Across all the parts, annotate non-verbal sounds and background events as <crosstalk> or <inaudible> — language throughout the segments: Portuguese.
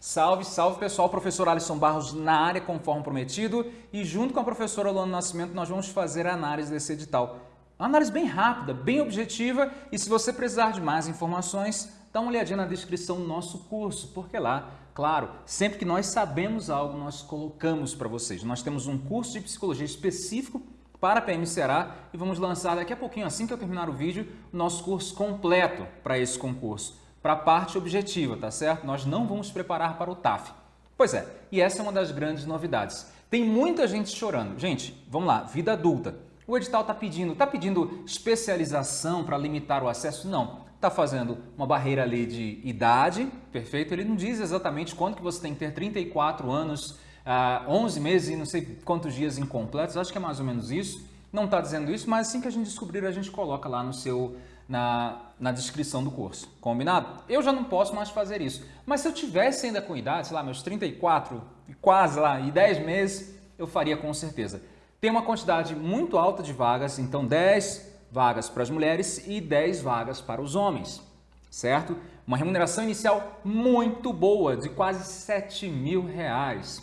Salve, salve pessoal, professor Alisson Barros na área conforme prometido e junto com a professora Luana Nascimento nós vamos fazer a análise desse edital. Uma análise bem rápida, bem objetiva e se você precisar de mais informações, dá uma olhadinha na descrição do nosso curso, porque lá, claro, sempre que nós sabemos algo, nós colocamos para vocês. Nós temos um curso de psicologia específico para a PM Ceará e vamos lançar daqui a pouquinho, assim que eu terminar o vídeo, o nosso curso completo para esse concurso, para a parte objetiva, tá certo? Nós não vamos preparar para o TAF. Pois é, e essa é uma das grandes novidades. Tem muita gente chorando. Gente, vamos lá, vida adulta. O edital está pedindo, está pedindo especialização para limitar o acesso? Não. Está fazendo uma barreira ali de idade, perfeito? Ele não diz exatamente quanto que você tem que ter 34 anos, uh, ah, 11 meses e não sei quantos dias incompletos, acho que é mais ou menos isso. Não está dizendo isso, mas assim que a gente descobrir, a gente coloca lá no seu, na, na descrição do curso. Combinado? Eu já não posso mais fazer isso. Mas se eu tivesse ainda com idade, sei lá, meus 34, quase lá, e 10 meses, eu faria com certeza. Tem uma quantidade muito alta de vagas, então 10 vagas para as mulheres e 10 vagas para os homens, certo? Uma remuneração inicial muito boa, de quase 7 mil reais.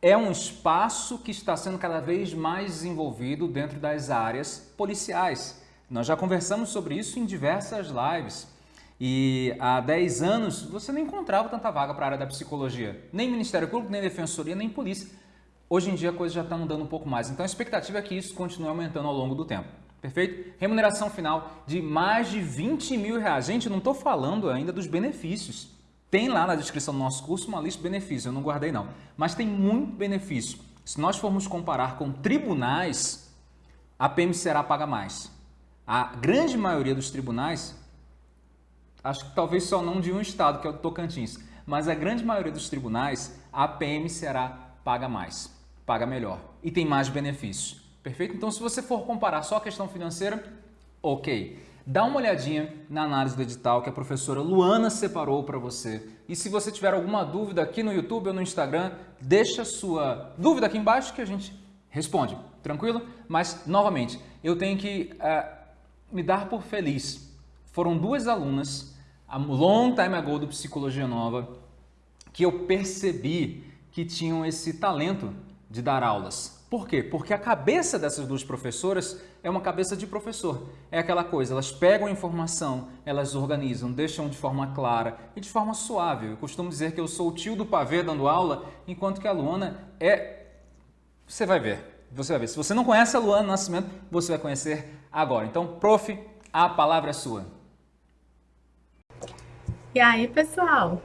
É um espaço que está sendo cada vez mais desenvolvido dentro das áreas policiais. Nós já conversamos sobre isso em diversas lives. E há 10 anos você não encontrava tanta vaga para a área da psicologia. Nem Ministério Público, nem Defensoria, nem Polícia. Hoje em dia a coisa já está mudando um pouco mais, então a expectativa é que isso continue aumentando ao longo do tempo. Perfeito? Remuneração final de mais de 20 mil reais. Gente, não estou falando ainda dos benefícios. Tem lá na descrição do nosso curso uma lista de benefícios, eu não guardei não. Mas tem muito benefício. Se nós formos comparar com tribunais, a PM será paga mais. A grande maioria dos tribunais, acho que talvez só não de um estado, que é o Tocantins, mas a grande maioria dos tribunais, a PM será paga mais paga melhor e tem mais benefícios. Perfeito? Então, se você for comparar só a questão financeira, ok. Dá uma olhadinha na análise do edital que a professora Luana separou para você. E se você tiver alguma dúvida aqui no YouTube ou no Instagram, deixa sua dúvida aqui embaixo que a gente responde. Tranquilo? Mas, novamente, eu tenho que uh, me dar por feliz. Foram duas alunas, a long time ago do Psicologia Nova, que eu percebi que tinham esse talento de dar aulas. Por quê? Porque a cabeça dessas duas professoras é uma cabeça de professor. É aquela coisa, elas pegam a informação, elas organizam, deixam de forma clara e de forma suave. Eu costumo dizer que eu sou o tio do pavê dando aula, enquanto que a Luana é... Você vai ver, você vai ver. Se você não conhece a Luana Nascimento, você vai conhecer agora. Então, prof, a palavra é sua. E aí, pessoal?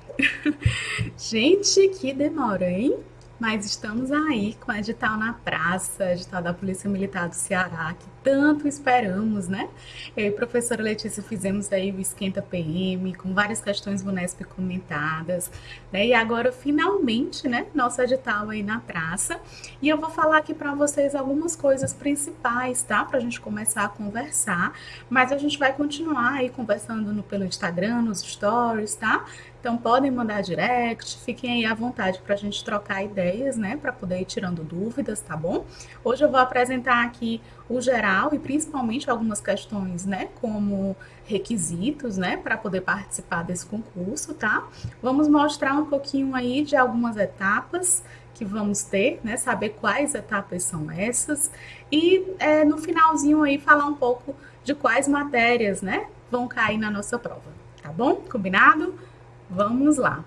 <laughs> Gente, que demora, hein? mas estamos aí com o edital na praça, edital da Polícia Militar do Ceará, que tanto esperamos, né? Eu e a professora Letícia fizemos aí o Esquenta PM, com várias questões Unesp comentadas, né? E agora, finalmente, né, nosso edital aí na praça. E eu vou falar aqui para vocês algumas coisas principais, tá? Pra gente começar a conversar, mas a gente vai continuar aí conversando no, pelo Instagram, nos stories, tá? Então podem mandar direct, fiquem aí à vontade para a gente trocar ideias, né? Para poder ir tirando dúvidas, tá bom? Hoje eu vou apresentar aqui o geral e principalmente algumas questões, né? Como requisitos, né? Para poder participar desse concurso, tá? Vamos mostrar um pouquinho aí de algumas etapas que vamos ter, né? Saber quais etapas são essas e é, no finalzinho aí falar um pouco de quais matérias, né? Vão cair na nossa prova, tá bom? Combinado? Vamos lá.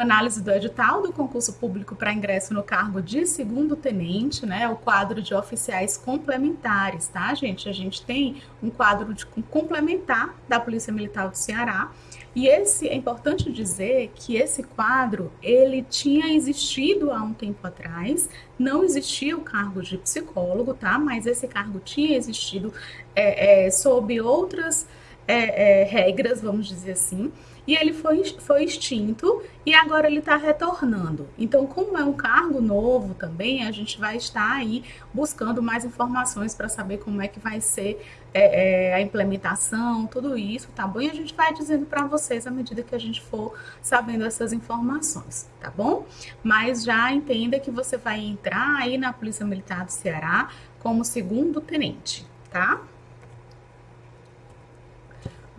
Análise do edital do concurso público para ingresso no cargo de segundo tenente, né? O quadro de oficiais complementares, tá, gente? A gente tem um quadro de complementar da Polícia Militar do Ceará. E esse é importante dizer que esse quadro ele tinha existido há um tempo atrás, não existia o cargo de psicólogo, tá? Mas esse cargo tinha existido é, é, sob outras é, é regras, vamos dizer assim e ele foi, foi extinto e agora ele está retornando. Então, como é um cargo novo também, a gente vai estar aí buscando mais informações para saber como é que vai ser é, é, a implementação, tudo isso, tá bom? E a gente vai dizendo para vocês à medida que a gente for sabendo essas informações, tá bom? Mas já entenda que você vai entrar aí na Polícia Militar do Ceará como segundo tenente, tá?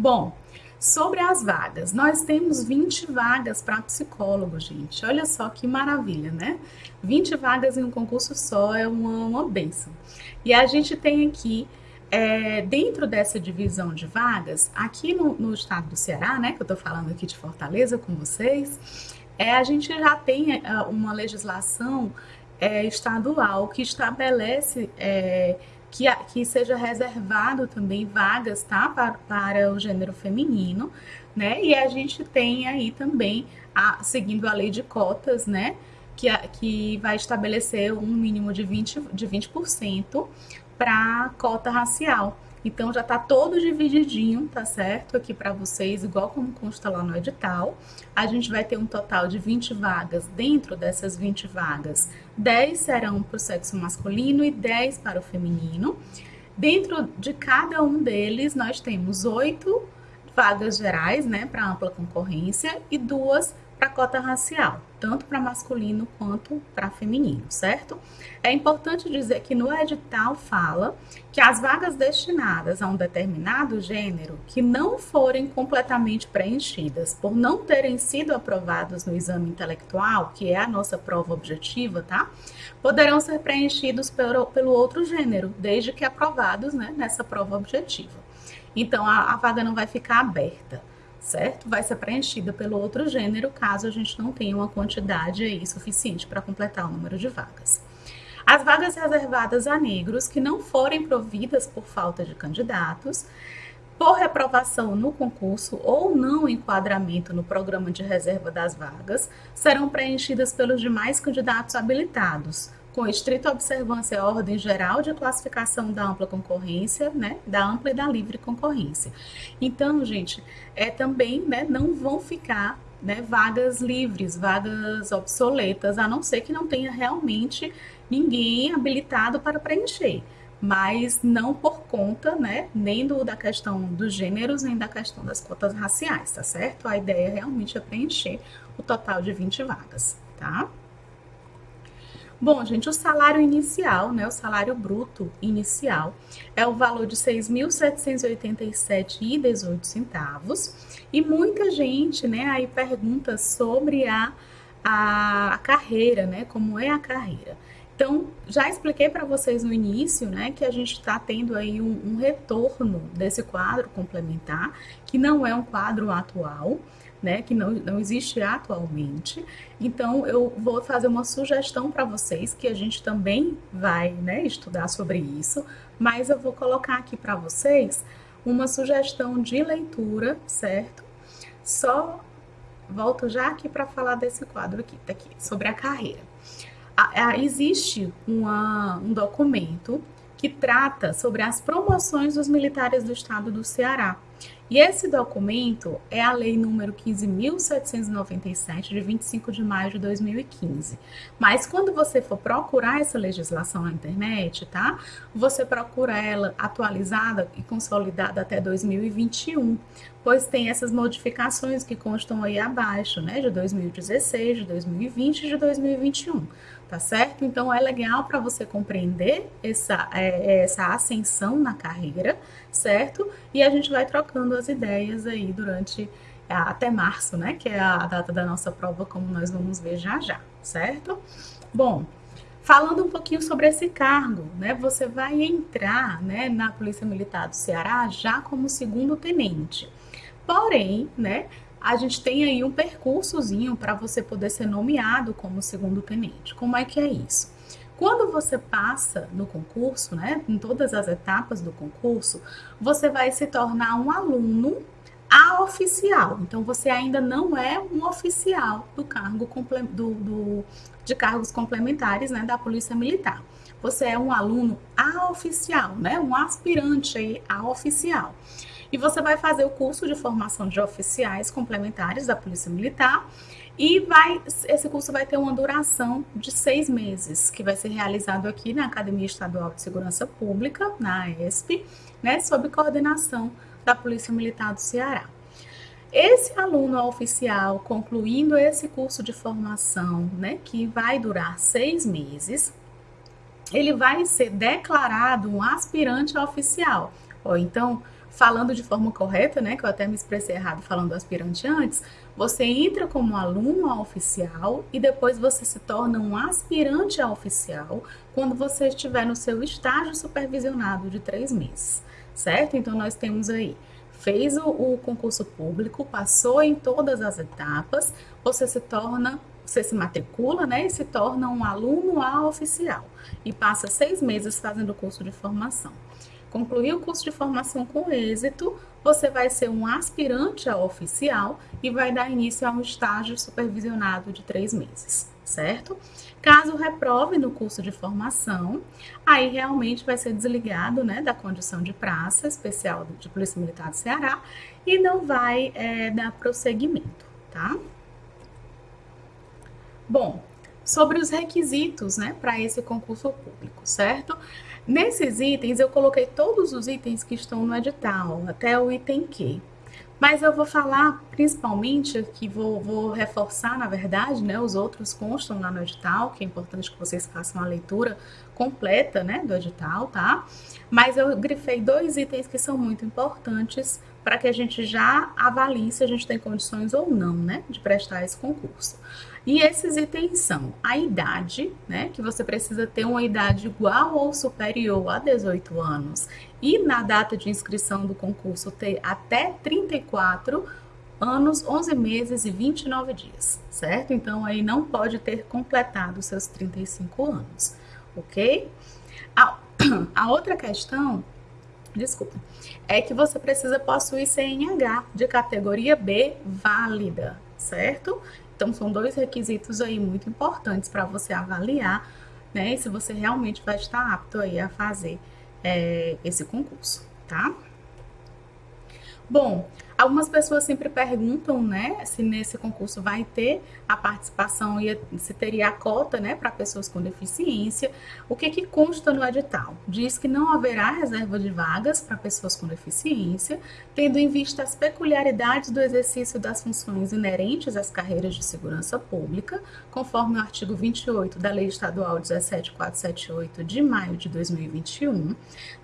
Bom, Sobre as vagas, nós temos 20 vagas para psicólogo, gente. Olha só que maravilha, né? 20 vagas em um concurso só é uma, uma benção. E a gente tem aqui, é, dentro dessa divisão de vagas, aqui no, no estado do Ceará, né, que eu estou falando aqui de Fortaleza com vocês, é, a gente já tem é, uma legislação é, estadual que estabelece é, que, que seja reservado também vagas tá, para, para o gênero feminino, né? E a gente tem aí também, a, seguindo a lei de cotas, né? Que, a, que vai estabelecer um mínimo de 20%, de 20 para cota racial. Então já está todo divididinho, tá certo? Aqui para vocês, igual como consta lá no edital. A gente vai ter um total de 20 vagas. Dentro dessas 20 vagas, 10 serão para o sexo masculino e 10 para o feminino. Dentro de cada um deles, nós temos oito vagas gerais, né, para ampla concorrência e duas para cota racial, tanto para masculino quanto para feminino, certo? É importante dizer que no edital fala que as vagas destinadas a um determinado gênero que não forem completamente preenchidas por não terem sido aprovados no exame intelectual, que é a nossa prova objetiva, tá? Poderão ser preenchidos pelo, pelo outro gênero, desde que aprovados né, nessa prova objetiva. Então, a, a vaga não vai ficar aberta certo? Vai ser preenchida pelo outro gênero, caso a gente não tenha uma quantidade aí suficiente para completar o número de vagas. As vagas reservadas a negros que não forem providas por falta de candidatos, por reprovação no concurso ou não enquadramento no programa de reserva das vagas, serão preenchidas pelos demais candidatos habilitados, com estrita observância à ordem geral de classificação da ampla concorrência, né, da ampla e da livre concorrência. Então, gente, é também, né, não vão ficar né, vagas livres, vagas obsoletas, a não ser que não tenha realmente ninguém habilitado para preencher. Mas não por conta, né, nem do, da questão dos gêneros, nem da questão das cotas raciais, tá certo? A ideia realmente é preencher o total de 20 vagas, tá? Bom, gente, o salário inicial, né, o salário bruto inicial, é o valor de R$ 6.787,18 e muita gente, né, aí pergunta sobre a, a, a carreira, né, como é a carreira. Então, já expliquei para vocês no início, né, que a gente está tendo aí um, um retorno desse quadro complementar, que não é um quadro atual, né, que não, não existe atualmente. Então, eu vou fazer uma sugestão para vocês, que a gente também vai né, estudar sobre isso, mas eu vou colocar aqui para vocês uma sugestão de leitura, certo? Só volto já aqui para falar desse quadro aqui, tá aqui, sobre a carreira. existe uma, um documento que trata sobre as promoções dos militares do estado do Ceará. E esse documento é a Lei número 15.797, de 25 de maio de 2015. Mas quando você for procurar essa legislação na internet, tá? Você procura ela atualizada e consolidada até 2021, pois tem essas modificações que constam aí abaixo, né? De 2016, de 2020 e de 2021 tá certo? Então é legal para você compreender essa, é, essa ascensão na carreira, certo? E a gente vai trocando as ideias aí durante até março, né? Que é a data da nossa prova, como nós vamos ver já já, certo? Bom, falando um pouquinho sobre esse cargo, né? Você vai entrar, né, na Polícia Militar do Ceará já como segundo tenente. Porém, né, a gente tem aí um percursozinho para você poder ser nomeado como segundo tenente. Como é que é isso? Quando você passa no concurso, né, em todas as etapas do concurso, você vai se tornar um aluno a oficial. Então, você ainda não é um oficial do cargo do, do, de cargos complementares né, da Polícia Militar. Você é um aluno a oficial, né, um aspirante aí a oficial. E você vai fazer o curso de formação de oficiais complementares da Polícia Militar e vai, esse curso vai ter uma duração de seis meses, que vai ser realizado aqui na Academia Estadual de Segurança Pública, na AESP, né, sob coordenação da Polícia Militar do Ceará. Esse aluno oficial, concluindo esse curso de formação, né, que vai durar seis meses, ele vai ser declarado um aspirante oficial. Ou então, falando de forma correta, né, que eu até me expressei errado falando aspirante antes, você entra como aluno a oficial e depois você se torna um aspirante a oficial quando você estiver no seu estágio supervisionado de três meses, certo? Então, nós temos aí fez o, o, concurso público, passou em todas as etapas, você se torna, você se matricula, né, e se torna um aluno A oficial e passa seis meses fazendo o curso de formação. Concluir o curso de formação com êxito, você vai ser um aspirante a oficial e vai dar início a um estágio supervisionado de três meses, certo? Caso reprove no curso de formação, aí realmente vai ser desligado né, da condição de praça especial de Polícia Militar do Ceará e não vai é, dar prosseguimento, tá? Bom, sobre os requisitos né, para esse concurso público, certo? Nesses itens, eu coloquei todos os itens que estão no edital, até o item Q. Mas eu vou falar principalmente, que vou, vou, reforçar, na verdade, né, os outros constam lá no edital, que é importante que vocês façam a leitura completa, né, do edital, tá? Mas eu grifei dois itens que são muito importantes para que a gente já avalie se a gente tem condições ou não, né, de prestar esse concurso. E esses itens são a idade, né, que você precisa ter uma idade igual ou superior a 18 anos e na data de inscrição do concurso ter até 34 anos, 11 meses e 29 dias, certo? Então aí não pode ter completado seus 35 anos, ok? A, <clears throat> a outra questão, desculpa, é que você precisa possuir CNH de categoria B válida, certo? Então, são dois requisitos aí muito importantes para você avaliar, né, se você realmente vai estar apto aí a fazer é, esse concurso, tá? Bom, Algumas pessoas sempre perguntam, né, se nesse concurso vai ter a participação e se teria a cota, né, para pessoas com deficiência. O que que consta no edital? Diz que não haverá reserva de vagas para pessoas com deficiência, tendo em vista as peculiaridades do exercício das funções inerentes às carreiras de segurança pública, conforme o artigo 28 da Lei Estadual 17478 de maio de 2021,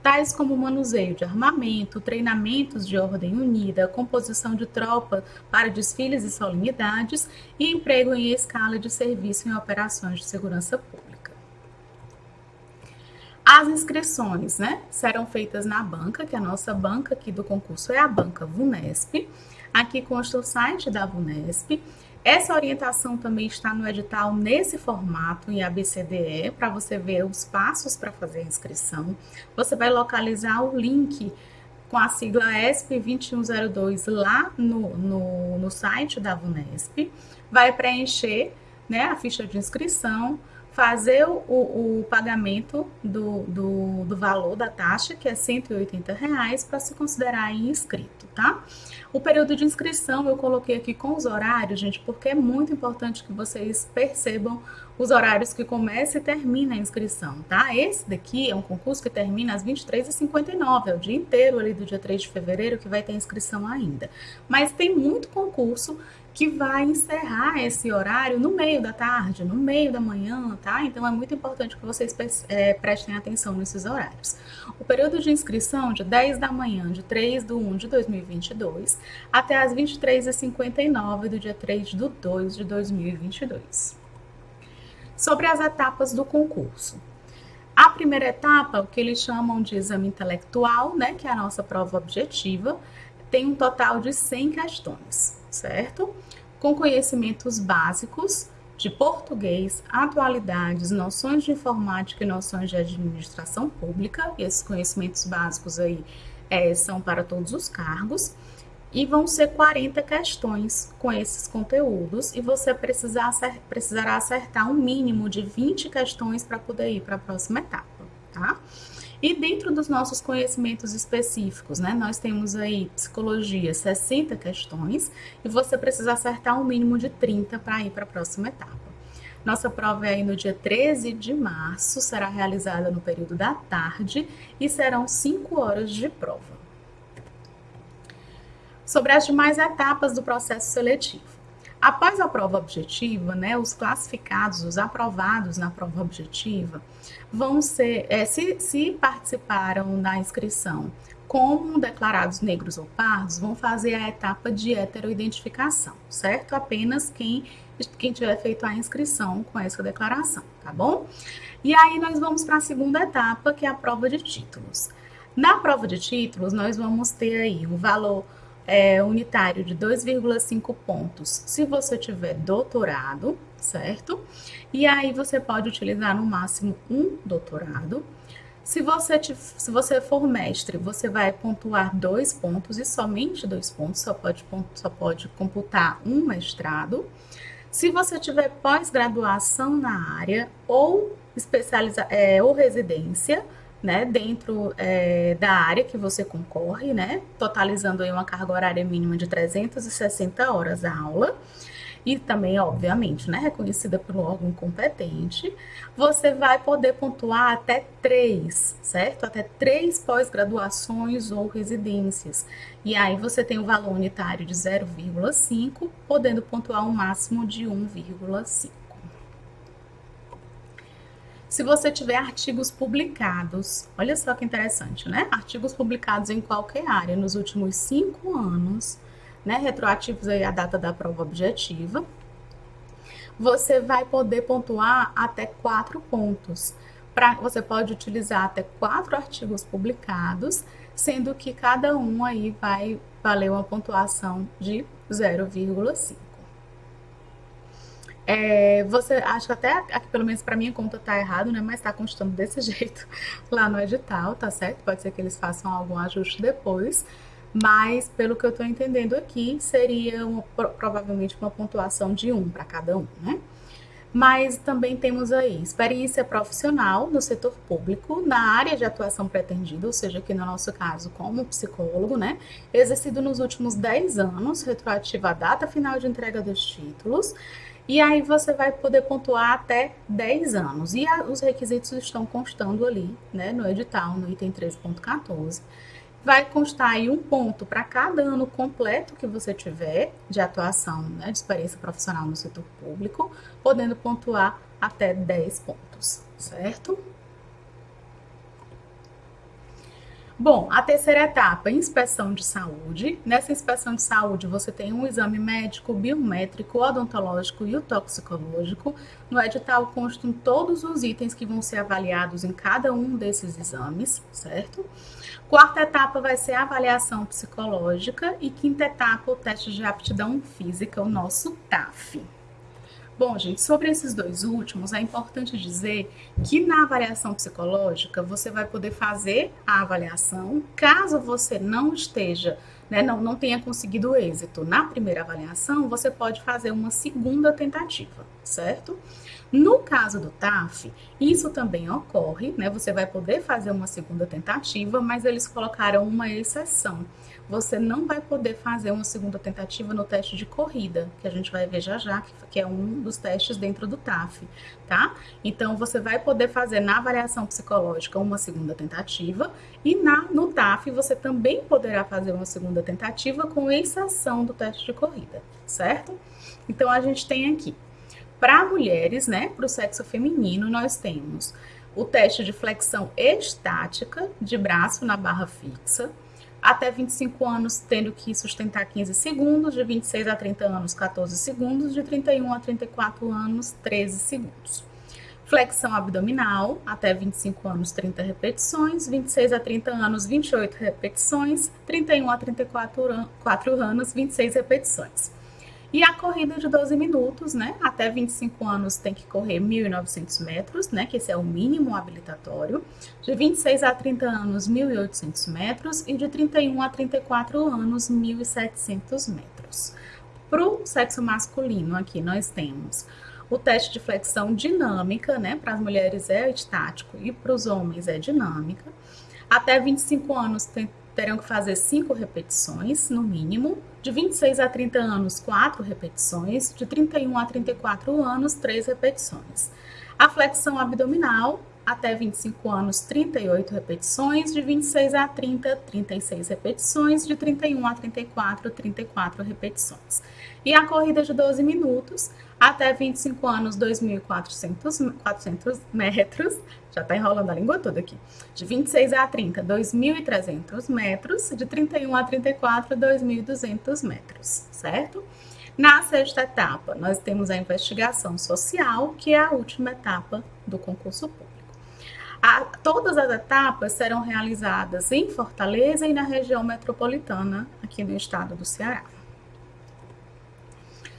tais como manuseio de armamento, treinamentos de ordem unida, composição de tropa para desfiles e solenidades e emprego em escala de serviço em operações de segurança pública. As inscrições né, serão feitas na banca, que a nossa banca aqui do concurso é a banca VUNESP. Aqui consta o site da VUNESP. Essa orientação também está no edital nesse formato, em ABCDE, para você ver os passos para fazer a inscrição. Você vai localizar o link com a sigla ESP 2102 lá no, no, no site da VUNESP, vai preencher né, a ficha de inscrição, fazer o, o, pagamento do, do, do, valor da taxa, que é 180 reais, para se considerar inscrito, tá? O período de inscrição eu coloquei aqui com os horários, gente, porque é muito importante que vocês percebam os horários que começa e termina a inscrição, tá? Esse daqui é um concurso que termina às 23h59, é o dia inteiro ali do dia 3 de fevereiro que vai ter inscrição ainda. Mas tem muito concurso que vai encerrar esse horário no meio da tarde, no meio da manhã, tá? Então é muito importante que vocês é, prestem atenção nesses horários. O período de inscrição de 10 da manhã de 3 de 1 de 2022 até as 23h59 do dia 3 de 2 de 2022. Sobre as etapas do concurso. A primeira etapa, o que eles chamam de exame intelectual, né, que é a nossa prova objetiva, tem um total de 100 questões, certo? Com conhecimentos básicos de português, atualidades, noções de informática e noções de administração pública. E esses conhecimentos básicos aí é, são para todos os cargos. E vão ser 40 questões com esses conteúdos e você precisar, precisará acertar um mínimo de 20 questões para poder ir para a próxima etapa, tá? E dentro dos nossos conhecimentos específicos, né, nós temos aí psicologia 60 questões e você precisa acertar um mínimo de 30 para ir para a próxima etapa. Nossa prova é aí no dia 13 de março, será realizada no período da tarde e serão 5 horas de prova. Sobre as demais etapas do processo seletivo. Após a prova objetiva, né, os classificados, os aprovados na prova objetiva, vão ser, é, se, se participaram da inscrição como declarados negros ou pardos, vão fazer a etapa de heteroidentificação, certo? Apenas quem, quem tiver feito a inscrição com essa declaração, tá bom? E aí nós vamos para a segunda etapa, que é a prova de títulos. Na prova de títulos, nós vamos ter aí o valor é, unitário de 2,5 pontos se você tiver doutorado, certo? E aí você pode utilizar no máximo um doutorado. Se você, te, se você for mestre, você vai pontuar dois pontos e somente dois pontos, só pode, só pode computar um mestrado. Se você tiver pós-graduação na área ou especializa, é, ou residência, né, dentro é, da área que você concorre, né, totalizando aí uma carga horária mínima de 360 horas a aula, e também, obviamente, né, reconhecida pelo órgão competente, você vai poder pontuar até três, certo? Até três pós-graduações ou residências. E aí você tem o valor unitário de 0,5, podendo pontuar um máximo de 1,5. Se você tiver artigos publicados, olha só que interessante, né? Artigos publicados em qualquer área nos últimos cinco anos, né? Retroativos aí à data da prova objetiva, você vai poder pontuar até quatro pontos. Pra, você pode utilizar até quatro artigos publicados, sendo que cada um aí vai valer uma pontuação de 0,5. É, você acho que até aqui, pelo menos para minha conta tá errado, né? Mas tá constando desse <laughs> jeito lá no edital, tá certo? Pode ser que eles façam algum ajuste depois. Mas, pelo que eu estou entendendo aqui, seria uma, provavelmente uma pontuação de um para cada um, né? Mas também temos aí experiência profissional no setor público, na área de atuação pretendida, ou seja, aqui no nosso caso, como psicólogo, né? Exercido nos últimos 10 anos, retroativa à data final de entrega dos títulos e aí você vai poder pontuar até 10 anos. E a, os requisitos estão constando ali, né, no edital, no item 3.14. Vai constar aí um ponto para cada ano completo que você tiver de atuação, né, de experiência profissional no setor público, podendo pontuar até 10 pontos, certo? Bom, a terceira etapa, inspeção de saúde. Nessa inspeção de saúde, você tem um exame médico, biométrico, odontológico e o toxicológico. No edital constam todos os itens que vão ser avaliados em cada um desses exames, certo? Quarta etapa vai ser a avaliação psicológica e quinta etapa, o teste de aptidão física, o nosso TAF. Bom, gente, sobre esses dois últimos, é importante dizer que na avaliação psicológica você vai poder fazer a avaliação caso você não esteja, né, não, não tenha conseguido êxito na primeira avaliação, você pode fazer uma segunda tentativa, certo? No caso do TAF, isso também ocorre, né? Você vai poder fazer uma segunda tentativa, mas eles colocaram uma exceção você não vai poder fazer uma segunda tentativa no teste de corrida, que a gente vai ver já já, que é um dos testes dentro do TAF, tá? Então, você vai poder fazer na avaliação psicológica uma segunda tentativa e na, no TAF você também poderá fazer uma segunda tentativa com exceção do teste de corrida, certo? Então, a gente tem aqui, para mulheres, né, para o sexo feminino, nós temos o teste de flexão estática de braço na barra fixa, até 25 anos tendo que sustentar 15 segundos, de 26 a 30 anos 14 segundos, de 31 a 34 anos 13 segundos. Flexão abdominal, até 25 anos 30 repetições, 26 a 30 anos 28 repetições, 31 a 34 anos 26 repetições. E a corrida de 12 minutos, né? Até 25 anos tem que correr 1.900 metros, né? Que esse é o mínimo habilitatório. De 26 a 30 anos, 1.800 metros. E de 31 a 34 anos, 1.700 metros. Para o sexo masculino, aqui nós temos o teste de flexão dinâmica, né? Para as mulheres é estático e para os homens é dinâmica. Até 25 anos tem terão que fazer 5 repetições, no mínimo. De 26 a 30 anos, 4 repetições. De 31 a 34 anos, 3 repetições. A flexão abdominal, até 25 anos, 38 repetições, de 26 a 30, 36 repetições, de 31 a 34, 34 repetições. E a corrida de 12 minutos, até 25 anos, 2.400 metros, já está enrolando a língua toda aqui, de 26 a 30, 2.300 metros, de 31 a 34, 2.200 metros, certo? Na sexta etapa, nós temos a investigação social, que é a última etapa do concurso público. A, todas as etapas serão realizadas em Fortaleza e na região metropolitana aqui no estado do Ceará.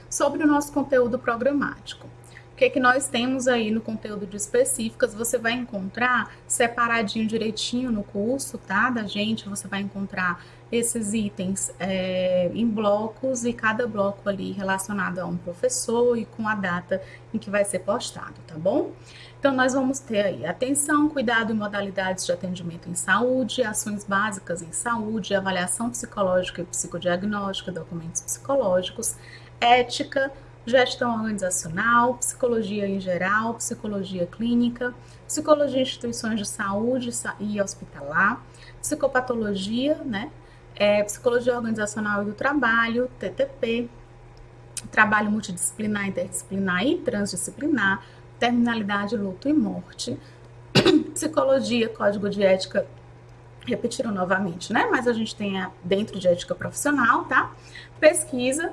Sobre o nosso conteúdo programático. O que, é que nós temos aí no conteúdo de específicas? Você vai encontrar separadinho direitinho no curso, tá? Da gente, você vai encontrar esses itens é, em blocos e cada bloco ali relacionado a um professor e com a data em que vai ser postado, tá bom? Então, nós vamos ter aí atenção, cuidado e modalidades de atendimento em saúde, ações básicas em saúde, avaliação psicológica e psicodiagnóstica, documentos psicológicos, ética, gestão organizacional, psicologia em geral, psicologia clínica, psicologia em instituições de saúde e hospitalar, psicopatologia, né? É, psicologia organizacional e do trabalho, TTP, trabalho multidisciplinar, interdisciplinar e transdisciplinar, terminalidade, luto e morte, <clears throat> psicologia, código de ética, repetiram novamente, né? Mas a gente tem a, dentro de ética profissional, tá? Pesquisa,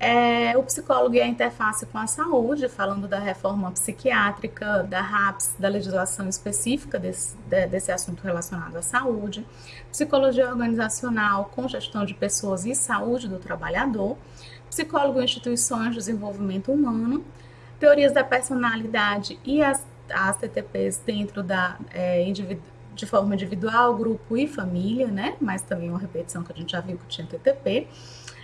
é, o psicólogo e a interface com a saúde, falando da reforma psiquiátrica, da RAPS, da legislação específica desse, de, desse assunto relacionado à saúde, psicologia organizacional com gestão de pessoas e saúde do trabalhador, psicólogo em instituições de desenvolvimento humano, teorias da personalidade e as, as TTPs dentro da é, de forma individual, grupo e família, né? Mas também uma repetição que a gente já viu que tinha TTP.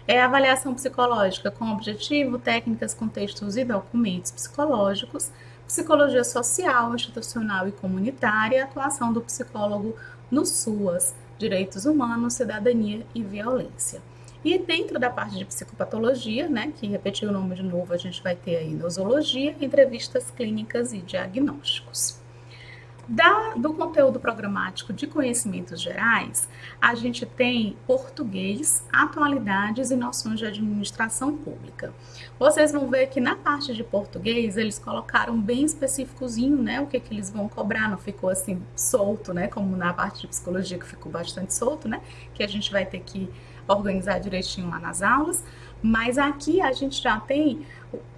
É avaliação psicológica com objetivo, técnicas, contextos e documentos psicológicos, psicologia social, institucional e comunitária, atuação do psicólogo no SUAS, direitos humanos, cidadania e violência. E dentro da parte de psicopatologia, né, que repetir o nome de novo, a gente vai ter aí nosologia, entrevistas clínicas e diagnósticos. Da, do conteúdo programático de conhecimentos gerais, a gente tem português, atualidades e noções de administração pública. Vocês vão ver que na parte de português eles colocaram bem específicozinho, né, o que, que eles vão cobrar, não ficou assim solto, né, como na parte de psicologia que ficou bastante solto, né, que a gente vai ter que organizar direitinho lá nas aulas, mas aqui a gente já tem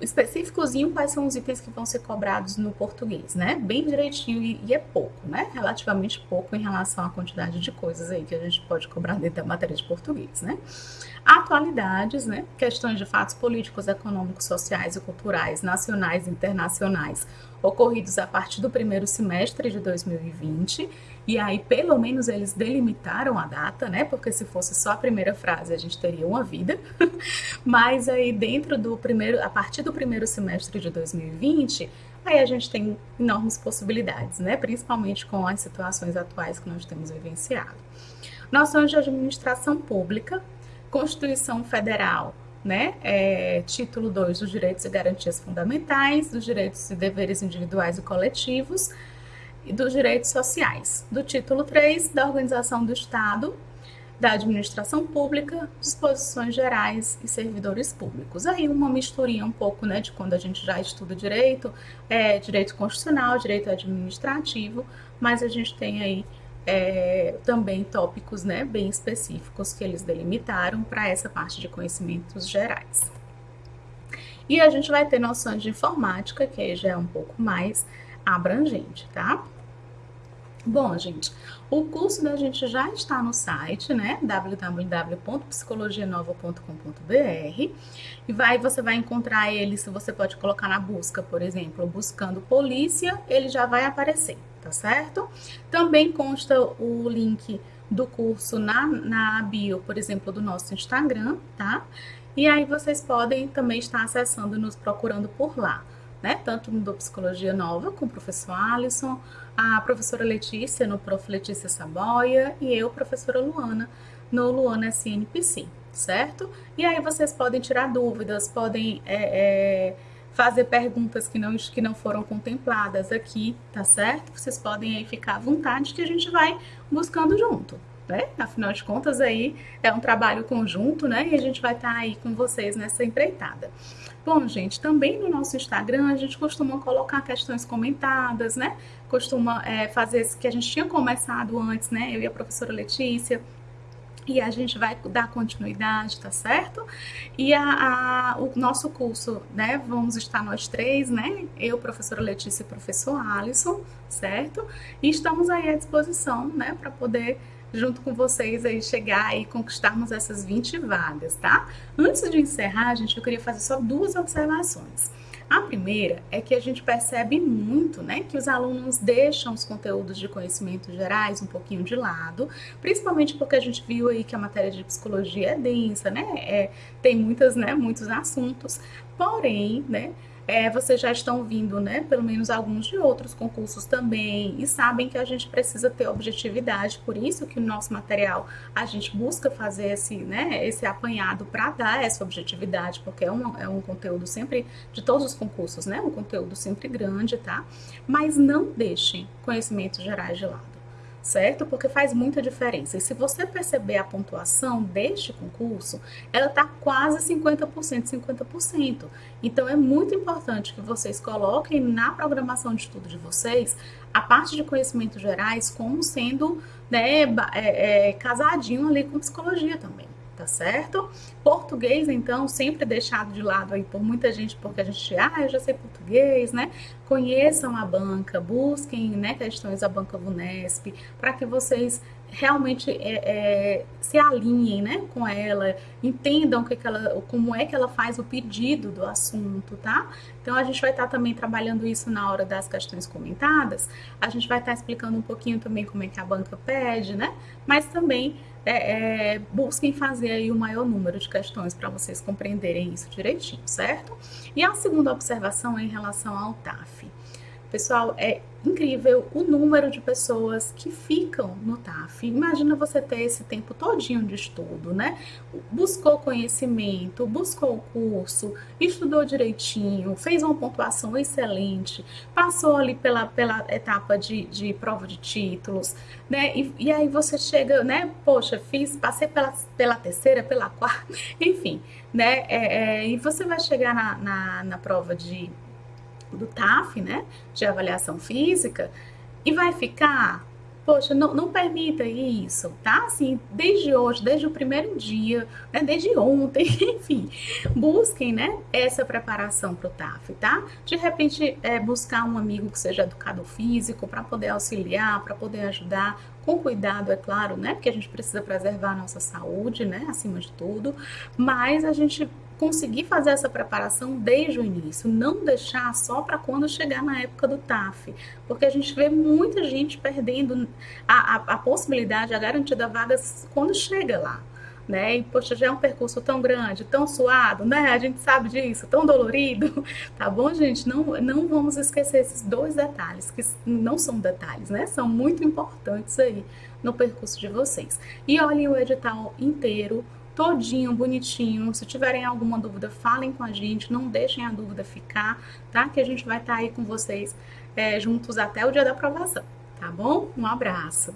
específicozinho quais são os itens que vão ser cobrados no português, né? Bem direitinho e, e, é pouco, né? Relativamente pouco em relação à quantidade de coisas aí que a gente pode cobrar dentro da matéria de português, né? Atualidades, né? Questões de fatos políticos, econômicos, sociais e culturais, nacionais e internacionais, ocorridos a partir do primeiro semestre de 2020 e aí, pelo menos, eles delimitaram a data, né? Porque se fosse só a primeira frase, a gente teria uma vida. <laughs> Mas aí, dentro do primeiro, a partir do primeiro semestre de 2020, aí a gente tem enormes possibilidades, né? Principalmente com as situações atuais que nós temos vivenciado. Noções de administração pública, Constituição Federal, né? É, título 2 dos direitos e garantias fundamentais, dos direitos e deveres individuais e coletivos, e dos direitos sociais, do título 3 da Organização do Estado, da Administração Pública, Disposições Gerais e Servidores Públicos. Aí uma misturinha um pouco, né, de quando a gente já estuda direito, é, direito constitucional, direito administrativo, mas a gente tem aí é, também tópicos, né, bem específicos que eles delimitaram para essa parte de conhecimentos gerais. E a gente vai ter noções de informática, que aí já é um pouco mais abrangente, tá? Bom, gente, o curso da gente já está no site, né? www.psicologianova.com.br e vai, você vai encontrar ele, se você pode colocar na busca, por exemplo, buscando polícia, ele já vai aparecer, tá certo? Também consta o link do curso na, na bio, por exemplo, do nosso Instagram, tá? E aí vocês podem também estar acessando, nos procurando por lá né? Tanto no do Psicologia Nova com o professor Alisson, a professora Letícia no Prof. Letícia Saboia e eu, professora Luana, no Luana SNPC, certo? E aí vocês podem tirar dúvidas, podem é, é, fazer perguntas que não, que não foram contempladas aqui, tá certo? Vocês podem aí ficar à vontade que a gente vai buscando junto. Né? Afinal de contas, aí é um trabalho conjunto, né? E a gente vai estar tá aí com vocês nessa empreitada. Bom, gente, também no nosso Instagram a gente costuma colocar questões comentadas, né? Costuma é, fazer isso que a gente tinha começado antes, né? Eu e a professora Letícia e a gente vai dar continuidade, tá certo? E a, a, o nosso curso, né, vamos estar nós três, né, eu, professora Letícia e professor Alisson, certo? E estamos aí à disposição, né, para poder junto com vocês aí chegar e conquistarmos essas 20 vagas, tá? Antes de encerrar, gente, eu queria fazer só duas observações. A primeira é que a gente percebe muito, né, que os alunos deixam os conteúdos de conhecimentos gerais um pouquinho de lado, principalmente porque a gente viu aí que a matéria de psicologia é densa, né, é, tem muitas, né, muitos assuntos, porém, né, é, vocês já estão vindo, né, pelo menos alguns de outros concursos também, e sabem que a gente precisa ter objetividade, por isso que o nosso material a gente busca fazer esse, né, esse apanhado para dar essa objetividade, porque é um, é um conteúdo sempre, de todos os concursos, né, um conteúdo sempre grande, tá? Mas não deixem conhecimentos gerais de lado certo? Porque faz muita diferença. E se você perceber a pontuação deste concurso, ela está quase 50%, 50%. Então é muito importante que vocês coloquem na programação de estudo de vocês a parte de conhecimentos gerais como sendo né, é, é, casadinho ali com psicologia também tá certo? Português, então, sempre deixado de lado aí por muita gente, porque a gente, ah, eu já sei português, né? Conheçam a banca, busquem né, questões da banca VUNESP, para que vocês realmente é, é, se alinhem né, com ela, entendam que que ela, como é que ela faz o pedido do assunto, tá? Então a gente vai estar tá também trabalhando isso na hora das questões comentadas, a gente vai estar tá explicando um pouquinho também como é que a banca pede, né? Mas também é, é, busquem fazer aí o maior número de questões para vocês compreenderem isso direitinho, certo? E a segunda observação é em relação ao TAF. Pessoal, é incrível o número de pessoas que ficam no TAF. Imagina você ter esse tempo todinho de estudo, né? Buscou conhecimento, buscou o curso, estudou direitinho, fez uma pontuação excelente, passou ali pela, pela etapa de, de prova de títulos, né? E, e aí você chega, né? Poxa, fiz, passei pela, pela terceira, pela quarta, <laughs> enfim, né? É, é, e você vai chegar na, na, na prova de do TAF, né, de avaliação física, e vai ficar, poxa, não, não permita isso, tá? Assim, desde hoje, desde o primeiro dia, né, desde ontem, <laughs> enfim, busquem, né, essa preparação para o TAF, tá? De repente, é, buscar um amigo que seja educador físico para poder auxiliar, para poder ajudar, com cuidado, é claro, né? Porque a gente precisa preservar a nossa saúde, né? Acima de tudo, mas a gente conseguir fazer essa preparação desde o início, não deixar só para quando chegar na época do TAF, porque a gente vê muita gente perdendo a, a, a possibilidade, a garantida vaga quando chega lá. Né? E, poxa, já é um percurso tão grande, tão suado, né? A gente sabe disso, tão dolorido, <laughs> tá bom, gente? Não, não vamos esquecer esses dois detalhes, que não são detalhes, né? São muito importantes aí no percurso de vocês. E olhem o edital inteiro, todinho, bonitinho. Se tiverem alguma dúvida, falem com a gente, não deixem a dúvida ficar, tá? Que a gente vai estar tá aí com vocês é, juntos até o dia da aprovação, tá bom? Um abraço!